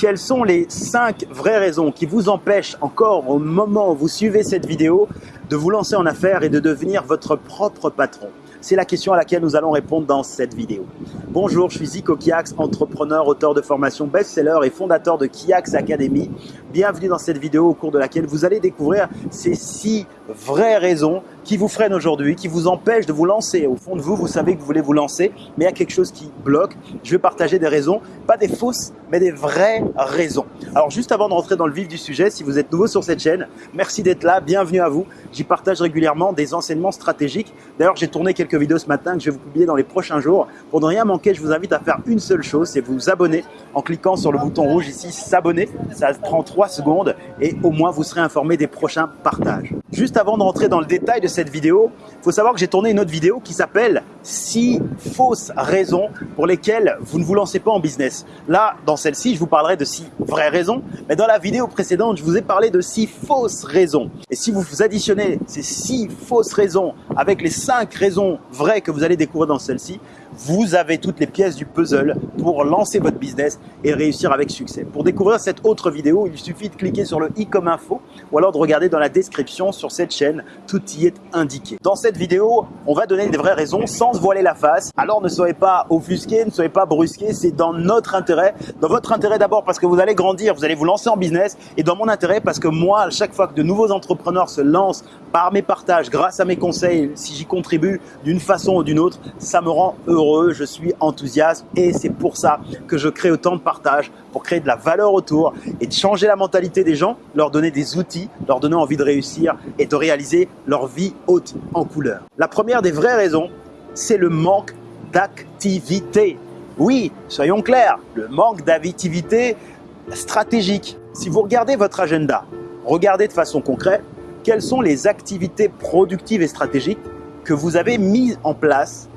quelles sont les 5 vraies raisons qui vous empêchent encore au moment où vous suivez cette vidéo de vous lancer en affaires et de devenir votre propre patron? C'est la question à laquelle nous allons répondre dans cette vidéo. Bonjour, je suis Zico Kiax, entrepreneur, auteur de formation best-seller et fondateur de Kiax Academy. Bienvenue dans cette vidéo au cours de laquelle vous allez découvrir ces six vraies raisons qui vous freinent aujourd'hui, qui vous empêchent de vous lancer. Au fond de vous, vous savez que vous voulez vous lancer, mais il y a quelque chose qui bloque. Je vais partager des raisons, pas des fausses, mais des vraies raisons. Alors juste avant de rentrer dans le vif du sujet, si vous êtes nouveau sur cette chaîne, merci d'être là, bienvenue à vous. J'y partage régulièrement des enseignements stratégiques. D'ailleurs, j'ai tourné quelques vidéos ce matin que je vais vous publier dans les prochains jours. Pour ne rien manquer, je vous invite à faire une seule chose, c'est vous abonner en cliquant sur le bouton rouge ici, s'abonner. Ça prend 3 secondes et au moins vous serez informé des prochains partages. Juste avant de rentrer dans le détail de cette vidéo, il faut savoir que j'ai tourné une autre vidéo qui s'appelle 6 fausses raisons pour lesquelles vous ne vous lancez pas en business. Là, dans celle-ci, je vous parlerai de 6 vraies raisons, mais dans la vidéo précédente, je vous ai parlé de 6 fausses raisons. Et si vous additionnez ces 6 fausses raisons avec les 5 raisons vraies que vous allez découvrir dans celle-ci, vous avez toutes les pièces du puzzle pour lancer votre business et réussir avec succès. Pour découvrir cette autre vidéo, il suffit de cliquer sur le i comme info ou alors de regarder dans la description sur cette chaîne, tout y est indiqué. Dans cette vidéo, on va donner des vraies raisons sans se voiler la face. Alors ne soyez pas offusqués, ne soyez pas brusqués, c'est dans notre intérêt. Dans votre intérêt d'abord parce que vous allez grandir, vous allez vous lancer en business et dans mon intérêt parce que moi, à chaque fois que de nouveaux entrepreneurs se lancent par mes partages, grâce à mes conseils, si j'y contribue d'une façon ou d'une autre, ça me rend heureux, je suis enthousiaste et c'est pour ça que je crée autant de partages pour créer de la valeur autour et de changer la mentalité des gens, leur donner des outils, leur donner envie de réussir et de réaliser leur vie haute en couleur. La première des vraies raisons, c'est le manque d'activité. Oui, soyons clairs, le manque d'activité stratégique. Si vous regardez votre agenda, regardez de façon concrète quelles sont les activités productives et stratégiques que vous avez mises en place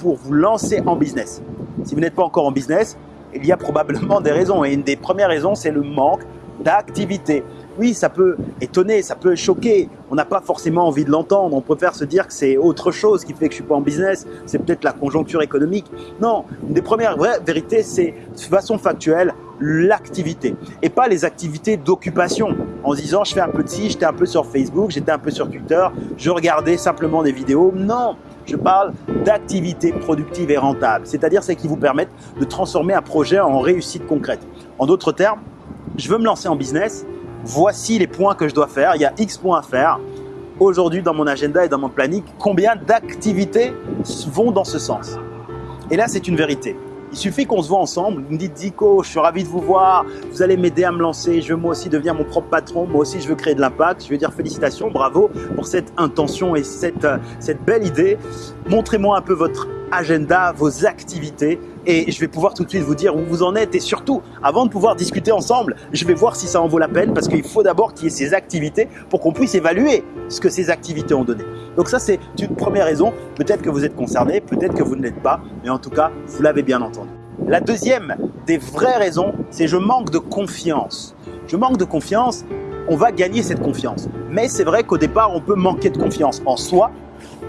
pour vous lancer en business. Si vous n'êtes pas encore en business, il y a probablement des raisons. Et une des premières raisons, c'est le manque d'activité. Oui, ça peut étonner, ça peut choquer. On n'a pas forcément envie de l'entendre. On préfère se dire que c'est autre chose qui fait que je suis pas en business. C'est peut-être la conjoncture économique. Non, une des premières vraies vérités, c'est de façon factuelle l'activité et pas les activités d'occupation en se disant je fais un peu de ci, j'étais un peu sur Facebook, j'étais un peu sur Twitter, je regardais simplement des vidéos. Non, je parle d'activités productives et rentables, c'est-à-dire celles qui vous permettent de transformer un projet en réussite concrète. En d'autres termes, je veux me lancer en business, voici les points que je dois faire, il y a X points à faire. Aujourd'hui, dans mon agenda et dans mon planning, combien d'activités vont dans ce sens? Et là, c'est une vérité. Il suffit qu'on se voit ensemble, vous me dites Zico, je suis ravi de vous voir, vous allez m'aider à me lancer, je veux moi aussi devenir mon propre patron, moi aussi je veux créer de l'impact, je veux dire félicitations, bravo pour cette intention et cette, euh, cette belle idée. Montrez-moi un peu votre agenda, vos activités et je vais pouvoir tout de suite vous dire où vous en êtes et surtout, avant de pouvoir discuter ensemble, je vais voir si ça en vaut la peine parce qu'il faut d'abord qu'il y ait ces activités pour qu'on puisse évaluer ce que ces activités ont donné. Donc ça, c'est une première raison. Peut-être que vous êtes concerné, peut-être que vous ne l'êtes pas, mais en tout cas, vous l'avez bien entendu. La deuxième des vraies raisons, c'est je manque de confiance. Je manque de confiance, on va gagner cette confiance. Mais c'est vrai qu'au départ, on peut manquer de confiance en soi,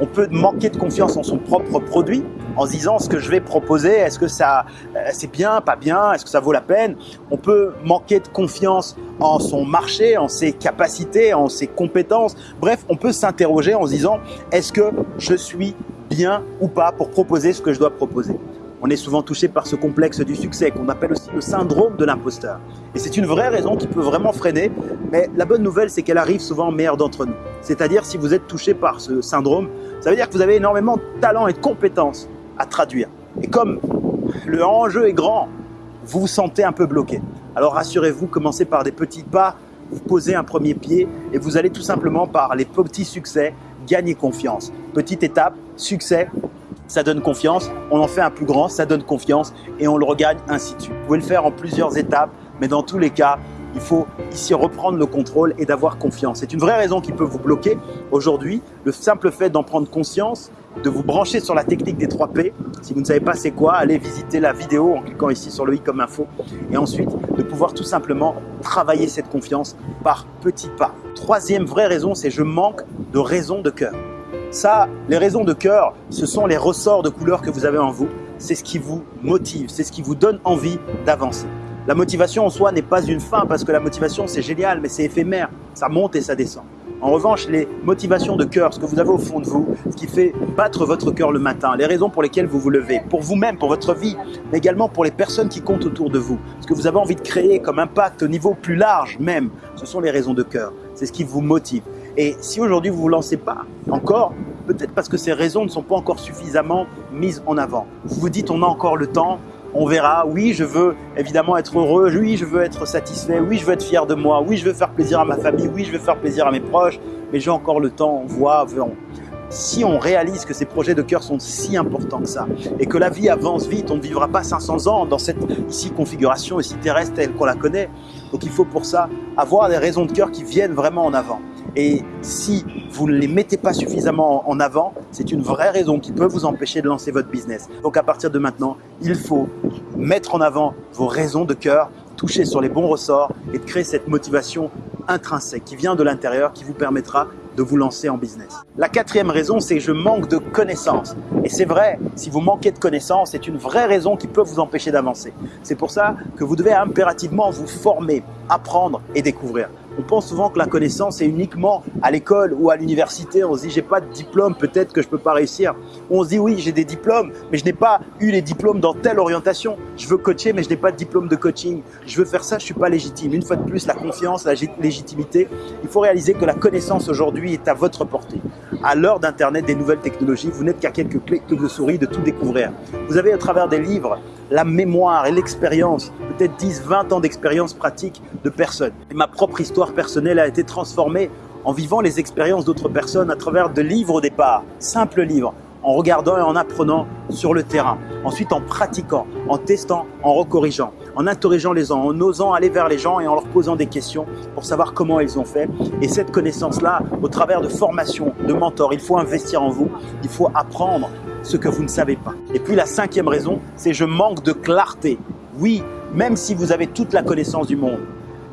on peut manquer de confiance en son propre produit en se disant ce que je vais proposer, est-ce que ça euh, c'est bien, pas bien, est-ce que ça vaut la peine? On peut manquer de confiance en son marché, en ses capacités, en ses compétences. Bref, on peut s'interroger en se disant est-ce que je suis bien ou pas pour proposer ce que je dois proposer? On est souvent touché par ce complexe du succès qu'on appelle aussi le syndrome de l'imposteur. Et c'est une vraie raison qui peut vraiment freiner, mais la bonne nouvelle c'est qu'elle arrive souvent au meilleur d'entre nous. C'est-à-dire si vous êtes touché par ce syndrome, ça veut dire que vous avez énormément de talent et de compétences à traduire. Et comme le enjeu est grand, vous vous sentez un peu bloqué. Alors rassurez-vous, commencez par des petits pas, vous posez un premier pied et vous allez tout simplement par les petits succès gagner confiance. Petite étape, succès, ça donne confiance, on en fait un plus grand, ça donne confiance et on le regagne ainsi de suite. Vous pouvez le faire en plusieurs étapes, mais dans tous les cas, il faut ici reprendre le contrôle et d'avoir confiance. C'est une vraie raison qui peut vous bloquer aujourd'hui. Le simple fait d'en prendre conscience, de vous brancher sur la technique des 3 P. Si vous ne savez pas c'est quoi, allez visiter la vidéo en cliquant ici sur le i comme info. Et ensuite, de pouvoir tout simplement travailler cette confiance par petits pas. Troisième vraie raison, c'est je manque de raison de cœur. Ça, les raisons de cœur, ce sont les ressorts de couleurs que vous avez en vous. C'est ce qui vous motive, c'est ce qui vous donne envie d'avancer. La motivation en soi n'est pas une fin parce que la motivation c'est génial mais c'est éphémère, ça monte et ça descend. En revanche, les motivations de cœur, ce que vous avez au fond de vous, ce qui fait battre votre cœur le matin, les raisons pour lesquelles vous vous levez, pour vous-même, pour votre vie, mais également pour les personnes qui comptent autour de vous, ce que vous avez envie de créer comme impact au niveau plus large même, ce sont les raisons de cœur. C'est ce qui vous motive. Et si aujourd'hui vous ne vous lancez pas encore, peut-être parce que ces raisons ne sont pas encore suffisamment mises en avant. Vous vous dites on a encore le temps, on verra, oui je veux évidemment être heureux, oui je veux être satisfait, oui je veux être fier de moi, oui je veux faire plaisir à ma famille, oui je veux faire plaisir à mes proches, mais j'ai encore le temps, on voit, verrons. Si on réalise que ces projets de cœur sont si importants que ça et que la vie avance vite, on ne vivra pas 500 ans dans cette ici configuration ici terrestre telle qu'on la connaît. Donc il faut pour ça avoir des raisons de cœur qui viennent vraiment en avant. Et si vous ne les mettez pas suffisamment en avant, c'est une vraie raison qui peut vous empêcher de lancer votre business. Donc à partir de maintenant, il faut mettre en avant vos raisons de cœur, toucher sur les bons ressorts et de créer cette motivation intrinsèque qui vient de l'intérieur qui vous permettra de vous lancer en business. La quatrième raison, c'est que je manque de connaissances. Et c'est vrai, si vous manquez de connaissances, c'est une vraie raison qui peut vous empêcher d'avancer. C'est pour ça que vous devez impérativement vous former, apprendre et découvrir. On pense souvent que la connaissance est uniquement à l'école ou à l'université. On se dit, j'ai pas de diplôme, peut-être que je peux pas réussir. On se dit, oui, j'ai des diplômes, mais je n'ai pas eu les diplômes dans telle orientation. Je veux coacher, mais je n'ai pas de diplôme de coaching. Je veux faire ça, je suis pas légitime. Une fois de plus, la confiance, la légitimité. Il faut réaliser que la connaissance aujourd'hui est à votre portée. À l'heure d'Internet, des nouvelles technologies, vous n'êtes qu'à quelques clics de souris de tout découvrir. Vous avez à travers des livres la mémoire et l'expérience, peut-être 10, 20 ans d'expérience pratique de personnes. Et ma propre histoire personnelle a été transformée en vivant les expériences d'autres personnes à travers de livres au départ, simples livres, en regardant et en apprenant sur le terrain. Ensuite, en pratiquant, en testant, en recorrigeant, en interrogeant les gens, en osant aller vers les gens et en leur posant des questions pour savoir comment ils ont fait. Et cette connaissance-là, au travers de formations, de mentors, il faut investir en vous, il faut apprendre ce que vous ne savez pas. Et puis la cinquième raison, c'est je manque de clarté. Oui, même si vous avez toute la connaissance du monde,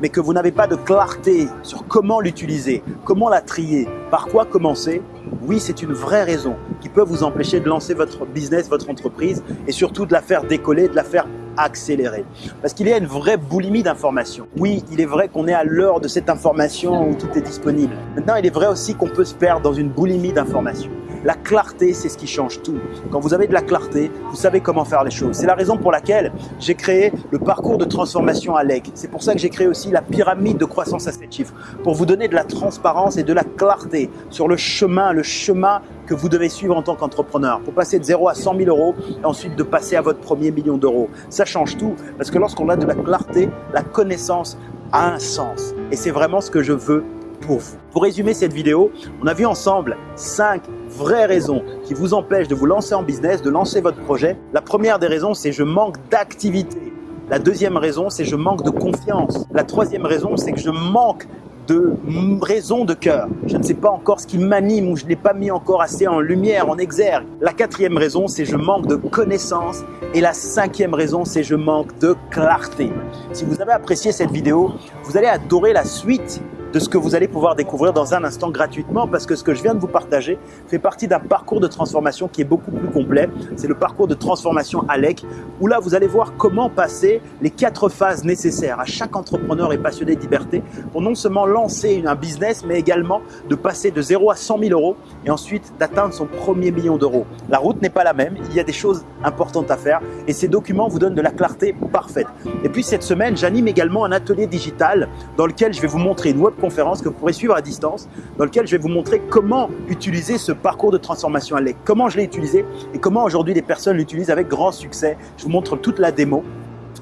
mais que vous n'avez pas de clarté sur comment l'utiliser, comment la trier, par quoi commencer, oui, c'est une vraie raison qui peut vous empêcher de lancer votre business, votre entreprise et surtout de la faire décoller, de la faire accélérer. Parce qu'il y a une vraie boulimie d'informations. Oui, il est vrai qu'on est à l'heure de cette information où tout est disponible. Maintenant, il est vrai aussi qu'on peut se perdre dans une boulimie d'informations. La clarté, c'est ce qui change tout. Quand vous avez de la clarté, vous savez comment faire les choses. C'est la raison pour laquelle j'ai créé le parcours de transformation à l'EG. C'est pour ça que j'ai créé aussi la pyramide de croissance à 7 chiffres, pour vous donner de la transparence et de la clarté sur le chemin, le chemin que vous devez suivre en tant qu'entrepreneur pour passer de 0 à 100 000 euros et ensuite de passer à votre premier million d'euros. Ça change tout parce que lorsqu'on a de la clarté, la connaissance a un sens. Et c'est vraiment ce que je veux pour résumer cette vidéo, on a vu ensemble 5 vraies raisons qui vous empêchent de vous lancer en business, de lancer votre projet. La première des raisons, c'est je manque d'activité. La deuxième raison, c'est je manque de confiance. La troisième raison, c'est que je manque de raison de cœur. Je ne sais pas encore ce qui m'anime ou je ne l'ai pas mis encore assez en lumière, en exergue. La quatrième raison, c'est je manque de connaissances. Et la cinquième raison, c'est je manque de clarté. Si vous avez apprécié cette vidéo, vous allez adorer la suite de ce que vous allez pouvoir découvrir dans un instant gratuitement parce que ce que je viens de vous partager fait partie d'un parcours de transformation qui est beaucoup plus complet. C'est le parcours de transformation ALEC où là vous allez voir comment passer les quatre phases nécessaires à chaque entrepreneur et passionné de liberté pour non seulement lancer un business mais également de passer de 0 à 100 000 euros et ensuite d'atteindre son premier million d'euros. La route n'est pas la même, il y a des choses importantes à faire et ces documents vous donnent de la clarté parfaite. Et puis cette semaine, j'anime également un atelier digital dans lequel je vais vous montrer une web conférence que vous pourrez suivre à distance dans lequel je vais vous montrer comment utiliser ce parcours de transformation à l'EC, comment je l'ai utilisé et comment aujourd'hui les personnes l'utilisent avec grand succès. Je vous montre toute la démo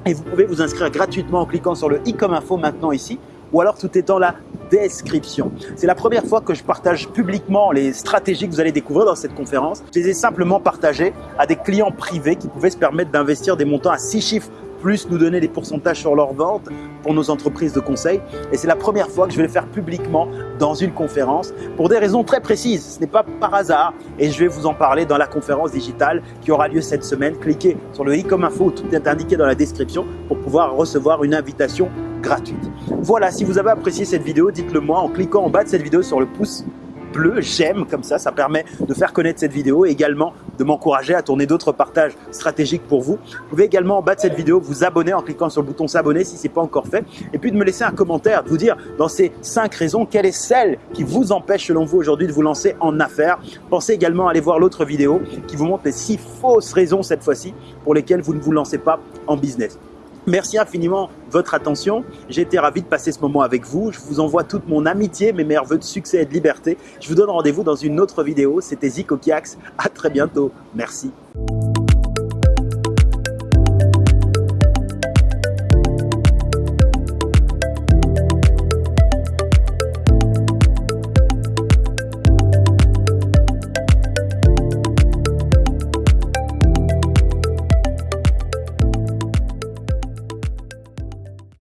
et vous pouvez vous inscrire gratuitement en cliquant sur le i comme info maintenant ici ou alors tout est dans la description. C'est la première fois que je partage publiquement les stratégies que vous allez découvrir dans cette conférence. Je les ai simplement partagées à des clients privés qui pouvaient se permettre d'investir des montants à six chiffres plus nous donner des pourcentages sur leurs ventes pour nos entreprises de conseil. Et c'est la première fois que je vais le faire publiquement dans une conférence pour des raisons très précises. Ce n'est pas par hasard et je vais vous en parler dans la conférence digitale qui aura lieu cette semaine. Cliquez sur le i comme info, tout est indiqué dans la description pour pouvoir recevoir une invitation gratuite. Voilà, si vous avez apprécié cette vidéo, dites-le moi en cliquant en bas de cette vidéo sur le pouce j'aime comme ça, ça permet de faire connaître cette vidéo et également de m'encourager à tourner d'autres partages stratégiques pour vous. Vous pouvez également en bas de cette vidéo vous abonner en cliquant sur le bouton s'abonner si ce n'est pas encore fait et puis de me laisser un commentaire, de vous dire dans ces cinq raisons, quelle est celle qui vous empêche selon vous aujourd'hui de vous lancer en affaires. Pensez également à aller voir l'autre vidéo qui vous montre les six fausses raisons cette fois-ci pour lesquelles vous ne vous lancez pas en business. Merci infiniment votre attention. J'ai été ravi de passer ce moment avec vous. Je vous envoie toute mon amitié, mes meilleurs voeux de succès et de liberté. Je vous donne rendez-vous dans une autre vidéo. C'était Zico Kiax. À très bientôt. Merci.